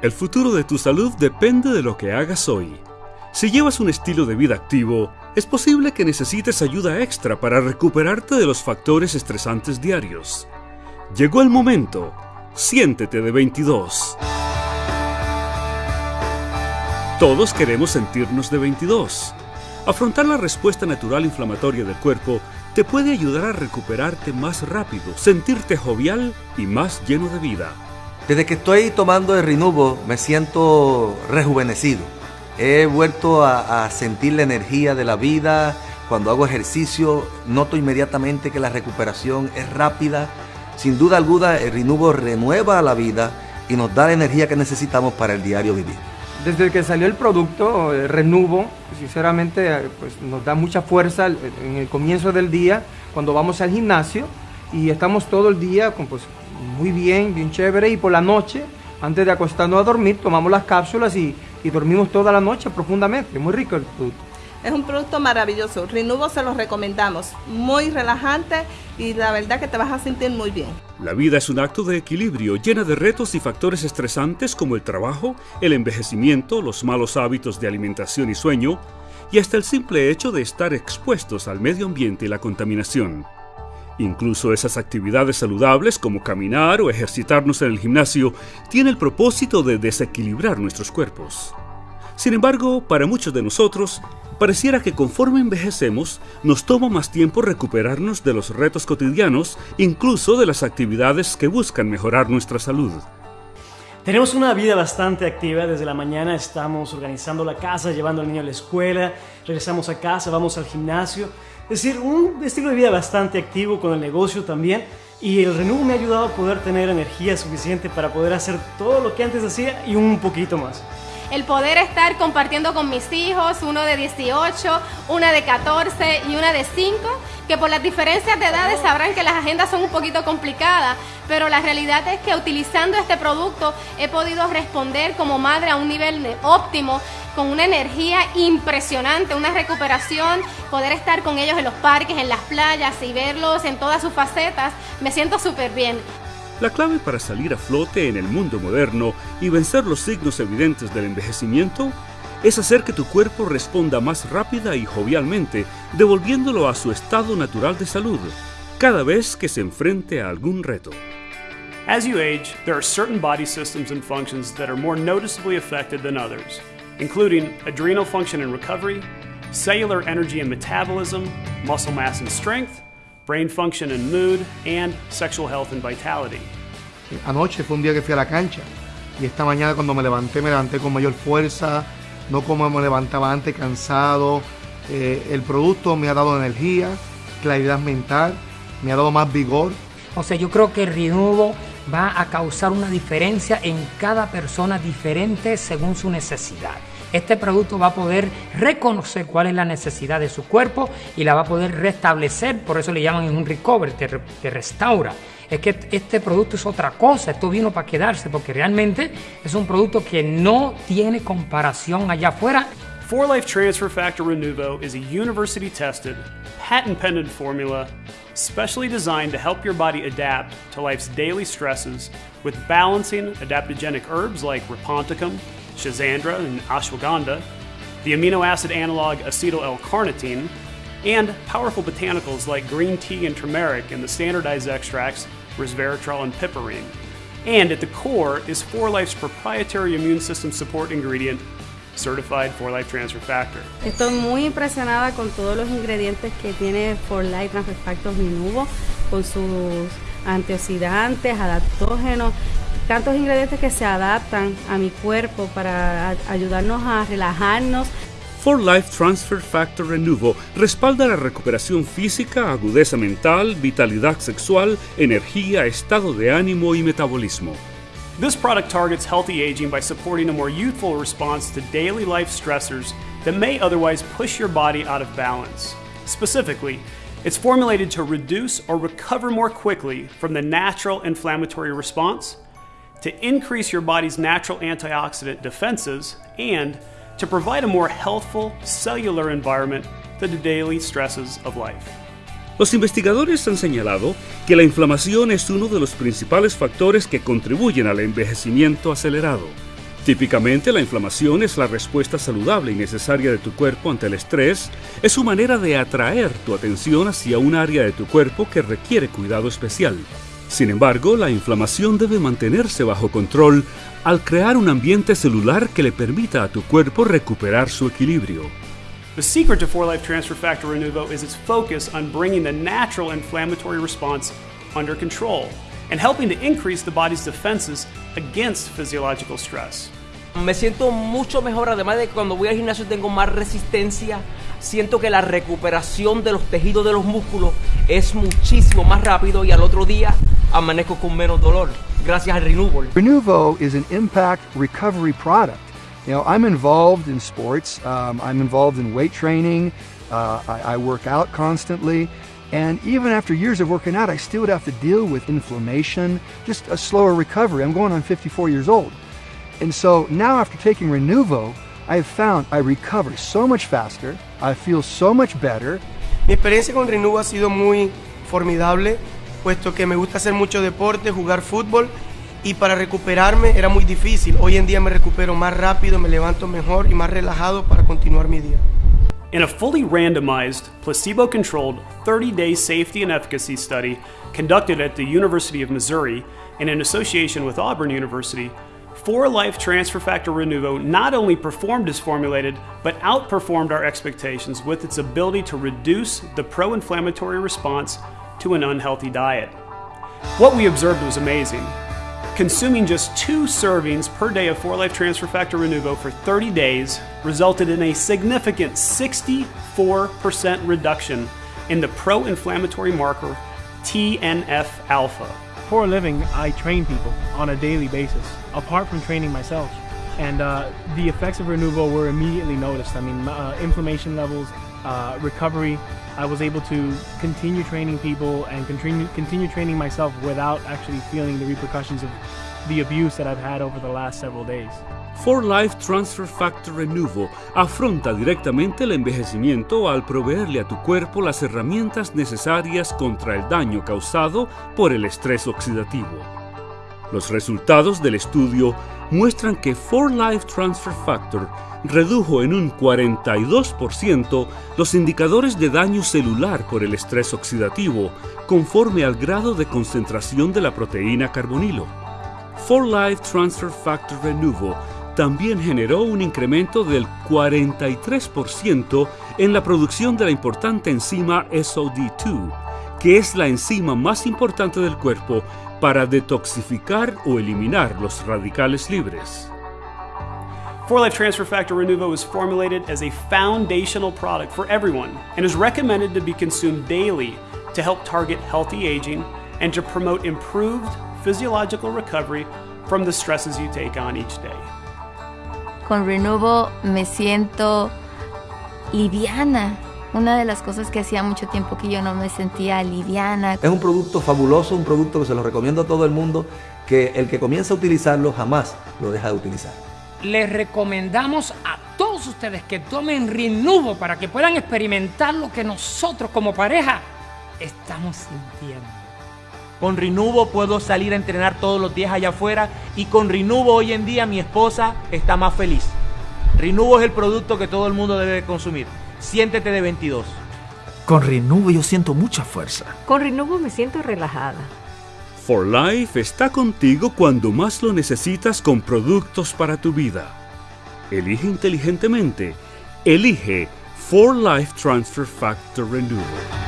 El futuro de tu salud depende de lo que hagas hoy. Si llevas un estilo de vida activo, es posible que necesites ayuda extra para recuperarte de los factores estresantes diarios. Llegó el momento. Siéntete de 22. Todos queremos sentirnos de 22. Afrontar la respuesta natural inflamatoria del cuerpo te puede ayudar a recuperarte más rápido, sentirte jovial y más lleno de vida. Desde que estoy tomando el Rinubo me siento rejuvenecido. He vuelto a, sentir la energía de la vida. Cuando hago ejercicio noto inmediatamente que la recuperación es rápida. Sin duda alguna el Rinubo renueva la vida y nos da la energía que necesitamos para el diario vivir. Desde que salió el producto, el Renuvo, sinceramente pues, nos da mucha fuerza en el comienzo del día cuando vamos al gimnasio y estamos todo el día con, pues, muy bien, bien chévere y por la noche, antes de acostarnos a dormir, tomamos las cápsulas y, y dormimos toda la noche profundamente. Muy rico el producto. Es un producto maravilloso. Rinuvo se lo recomendamos. Muy relajante y la verdad que te vas a sentir muy bien. La vida es un acto de equilibrio llena de retos y factores estresantes como el trabajo, el envejecimiento, los malos hábitos de alimentación y sueño, y hasta el simple hecho de estar expuestos al medio ambiente y la contaminación. Incluso esas actividades saludables como caminar o ejercitarnos en el gimnasio tienen el propósito de desequilibrar nuestros cuerpos. Sin embargo, para muchos de nosotros, pareciera que conforme envejecemos, nos toma más tiempo recuperarnos de los retos cotidianos, incluso de las actividades que buscan mejorar nuestra salud. Tenemos una vida bastante activa, desde la mañana estamos organizando la casa, llevando al niño a la escuela, regresamos a casa, vamos al gimnasio, es decir, un estilo de vida bastante activo con el negocio también y el Renuvo me ha ayudado a poder tener energía suficiente para poder hacer todo lo que antes hacía y un poquito más el poder estar compartiendo con mis hijos, uno de 18, una de 14 y una de 5, que por las diferencias de edades sabrán que las agendas son un poquito complicadas, pero la realidad es que utilizando este producto he podido responder como madre a un nivel óptimo con una energía impresionante, una recuperación, poder estar con ellos en los parques, en las playas y verlos en todas sus facetas, me siento súper bien. La clave para salir a flote en el mundo moderno y vencer los signos evidentes del envejecimiento es hacer que tu cuerpo responda más rápida y jovialmente, devolviéndolo a su estado natural de salud, cada vez que se enfrente a algún reto. As you age, there are certain body systems and functions that are more noticeably affected than others, including adrenal function and recovery, cellular energy and metabolism, muscle mass and strength, brain function and mood, and sexual health and vitality. Anoche fue un día que fui a la cancha y esta mañana cuando me levanté me levanté con mayor fuerza, no como me levantaba antes cansado. Eh, el producto me ha dado energía, claridad mental, me ha dado más vigor. O sea, yo creo que el Renuvo va a causar una diferencia en cada persona diferente según su necesidad. Este producto va a poder reconocer cuál es la necesidad de su cuerpo y la va a poder restablecer, por eso le llaman un recover, te, restaura. Es que este producto es otra cosa, esto vino para quedarse porque realmente es un producto que no tiene comparación allá afuera. For Life Transfer Factor Renuvo is a university tested, patent pending formula specially designed to help your body adapt to life's daily stresses with balancing adaptogenic herbs like Raponticum, Shazandra and ashwagandha, the amino acid analog acetyl L-carnitine, and powerful botanicals like green tea and turmeric and the standardized extracts resveratrol and piperine. And at the core is 4Life's proprietary immune system support ingredient, Certified 4Life Transfer Factor. Estoy muy impresionada con todos los ingredientes que tiene 4Life Transfer Factor Minuvo, con sus antioxidantes, adaptógenos tantos ingredientes que se adaptan a mi cuerpo para ayudarnos a relajarnos. For Life Transfer Factor Renuvo respalda la recuperación física, agudeza mental, vitalidad sexual, energía, estado de ánimo y metabolismo. This product targets healthy aging by supporting a more youthful response to daily life stressors that may otherwise push your body out of balance. Specifically, it's formulated to reduce or recover more quickly from the natural inflammatory response to increase your body's natural antioxidant defenses, and to provide a more healthful cellular environment to the daily stresses of life. Los investigadores han señalado que la inflamación es uno de los principales factores que contribuyen al envejecimiento acelerado. Típicamente la inflamación es la respuesta saludable y necesaria de tu cuerpo ante el estrés, es su manera de atraer tu atención hacia un área de tu cuerpo que requiere cuidado especial. Sin embargo, la inflamación debe mantenerse bajo control al crear un ambiente celular que le permita a tu cuerpo recuperar su equilibrio. The secret to 4Life Transfer Factor Renuvo is its focus on bringing the natural inflammatory response under control and helping to increase the body's defenses against physiological stress. Me siento mucho mejor, además de que cuando voy al gimnasio tengo más resistencia. Siento que la recuperación de los tejidos de los músculos es muchísimo más rápido y al otro día amanezco con menos dolor gracias al Renuvo. Renuvo is an impact recovery product. You know, I'm involved in sports. Um, I'm involved in weight training. Uh, I, I work out constantly. And even after years of working out, I still would have to deal with inflammation, just a slower recovery. I'm going on 54 years old. And so now after taking Renuvo, I have found I recover so much faster, I feel so much better. Mi experiencia con Renuvo ha sido muy formidable, puesto que me gusta hacer mucho deporte, jugar fútbol y para recuperarme era muy difícil. Hoy en día me recupero más rápido, me levanto mejor y más relajado para continuar mi día. In a fully randomized, placebo controlled 30 day safety and efficacy study conducted at the University of Missouri and in association with Auburn University, 4Life Transfer Factor Renuvo not only performed as formulated, but outperformed our expectations with its ability to reduce the pro inflammatory response to an unhealthy diet. What we observed was amazing. Consuming just two servings per day of 4Life Transfer Factor Renuvo for 30 days resulted in a significant 64% reduction in the pro inflammatory marker TNF alpha. For a living, I train people on a daily basis, apart from training myself. And uh, the effects of Renuvo were immediately noticed. I mean, uh, inflammation levels, uh, recovery. I was able to continue training people and continue, continue training myself without actually feeling the repercussions of the abuse that I've had over the last several days. For Life Transfer Factor Renuvo afronta directamente el envejecimiento al proveerle a tu cuerpo las herramientas necesarias contra el daño causado por el estrés oxidativo. Los resultados del estudio muestran que 4Life Transfer Factor redujo en un 42% los indicadores de daño celular por el estrés oxidativo conforme al grado de concentración de la proteína carbonilo. 4Life Transfer Factor Renuvo también generó un incremento del 43% en la producción de la importante enzima SOD2, que es la enzima más importante del cuerpo para detoxificar o eliminar los radicales libres. 4Life Transfer Factor Renuvo is formulated as a foundational product for everyone and is recommended to be consumed daily to help target healthy aging and to promote improved physiological recovery from the stresses you take on each day. Con Renuvo me siento liviana. Una de las cosas que hacía mucho tiempo que yo no me sentía liviana. Es un producto fabuloso, un producto que se lo recomiendo a todo el mundo, que el que comienza a utilizarlo jamás lo deja de utilizar. Les recomendamos a todos ustedes que tomen Renuvo para que puedan experimentar lo que nosotros como pareja estamos sintiendo. Con Renuvo puedo salir a entrenar todos los días allá afuera y con Renuvo hoy en día mi esposa está más feliz. Renuvo es el producto que todo el mundo debe consumir. Siéntete de 22. Con Renuvo yo siento mucha fuerza. Con Renuvo me siento relajada. For Life está contigo cuando más lo necesitas con productos para tu vida. Elige inteligentemente. Elige For Life Transfer Factor Renewal.